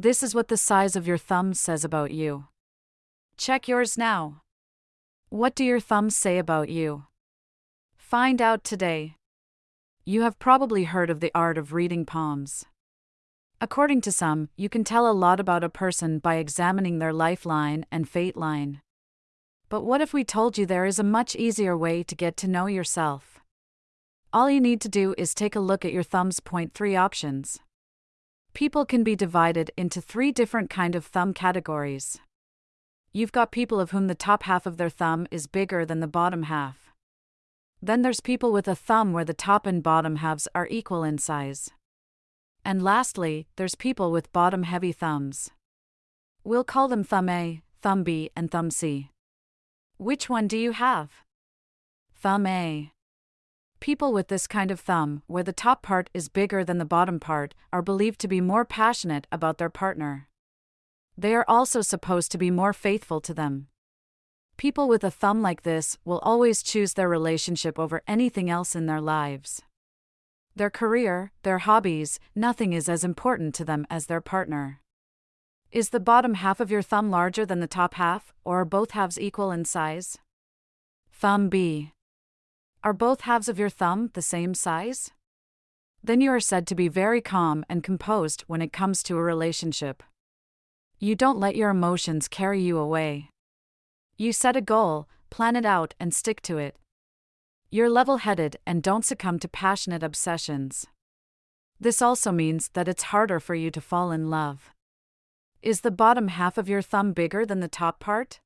This is what the size of your thumb says about you. Check yours now. What do your thumbs say about you? Find out today. You have probably heard of the art of reading palms. According to some, you can tell a lot about a person by examining their lifeline and fate line. But what if we told you there is a much easier way to get to know yourself? All you need to do is take a look at your thumb's point three options. People can be divided into three different kind of thumb categories. You've got people of whom the top half of their thumb is bigger than the bottom half. Then there's people with a thumb where the top and bottom halves are equal in size. And lastly, there's people with bottom heavy thumbs. We'll call them thumb A, thumb B, and thumb C. Which one do you have? Thumb A. People with this kind of thumb, where the top part is bigger than the bottom part, are believed to be more passionate about their partner. They are also supposed to be more faithful to them. People with a thumb like this will always choose their relationship over anything else in their lives. Their career, their hobbies, nothing is as important to them as their partner. Is the bottom half of your thumb larger than the top half, or are both halves equal in size? Thumb B. Are both halves of your thumb the same size? Then you are said to be very calm and composed when it comes to a relationship. You don't let your emotions carry you away. You set a goal, plan it out, and stick to it. You're level headed and don't succumb to passionate obsessions. This also means that it's harder for you to fall in love. Is the bottom half of your thumb bigger than the top part?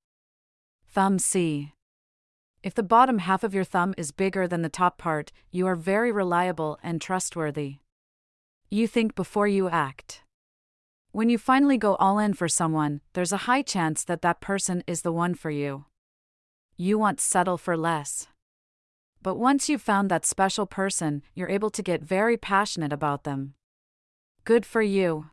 Thumb C. If the bottom half of your thumb is bigger than the top part, you are very reliable and trustworthy. You think before you act. When you finally go all in for someone, there's a high chance that that person is the one for you. You won't settle for less. But once you've found that special person, you're able to get very passionate about them. Good for you.